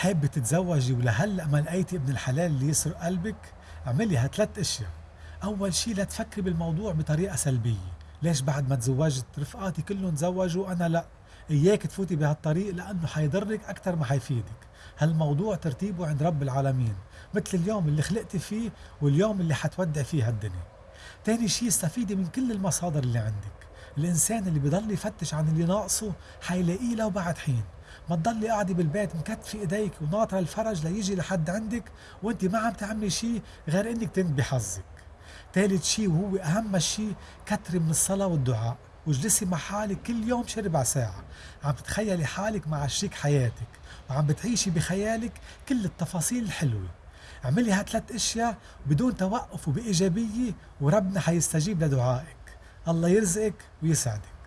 حابة تتزوجي ولهلأ ما لقيتي ابن الحلال اللي يسرق قلبك؟ اعملي هالثلاث أشياء، أول شي لا تفكري بالموضوع بطريقة سلبية، ليش بعد ما تزوجت رفقاتي كلهم تزوجوا أنا لأ، إياك تفوتي بهالطريق لأنه حيضرك أكثر ما حيفيدك، هالموضوع ترتيبه عند رب العالمين، مثل اليوم اللي خلقتي فيه واليوم اللي حتودع فيه هالدنيا. تاني شي استفيدي من كل المصادر اللي عندك، الإنسان اللي بضل يفتش عن اللي ناقصه حيلاقيه لو بعد حين. ما تضلي قاعدة بالبيت مكتفي إيديك وناطرة الفرج ليجي لحد عندك وأنت ما عم تعملي شيء غير إنك تنبي حظك. ثالث شيء وهو أهم شيء كتري من الصلاة والدعاء. واجلسي مع حالك كل يوم شي ربع ساعة. عم تتخيلي حالك مع شريك حياتك وعم بتعيشي بخيالك كل التفاصيل الحلوة. اعملي هالثلاث أشياء بدون توقف وبإيجابية وربنا حيستجيب لدعائك. الله يرزقك ويسعدك.